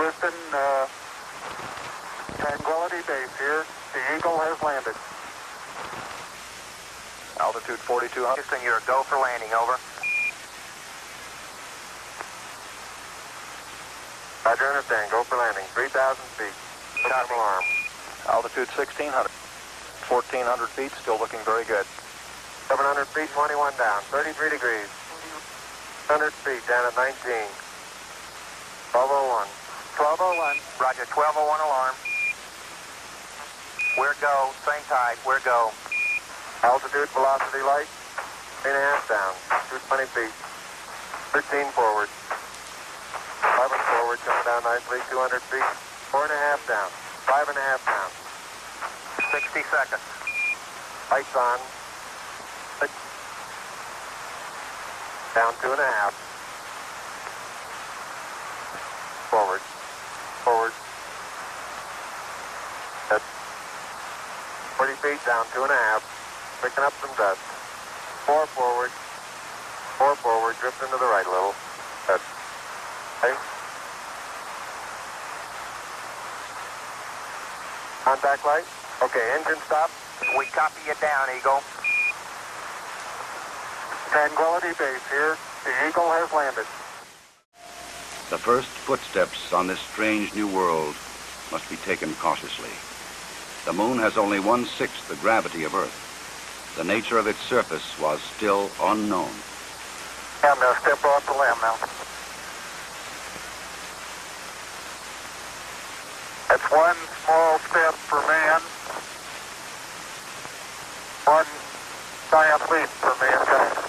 Houston, uh, Tranquility Base here. The Eagle has landed. Altitude 4200. Houston, you're go for landing, over. Roger, understand. Go for landing. 3,000 feet. Copy. alarm. Altitude 1600. 1400 feet, still looking very good. 700 feet, 21 down. 33 degrees. 100 feet, down at 19. 1201. 1201. Roger, 1201 alarm. Where go? Same tide. Where go? Altitude, velocity light. Three and a half down. 220 feet. 13 forward. 11 forward, coming down nicely. 200 feet. Four and a half down. Five and a half down. 60 seconds. Lights on. Down two and a half. Forward. Forward. That's 40 feet down two and a half. Picking up some dust. Four forward. Four forward. Drifting to the right a little. That's okay. Contact light. Okay, engine stop. We copy you down, Eagle. Tranquility Base here. The Eagle has landed. The first footsteps on this strange new world must be taken cautiously. The moon has only one-sixth the gravity of Earth. The nature of its surface was still unknown. I'm going to step off the LEM now. That's one small step for man, one giant leap for mankind.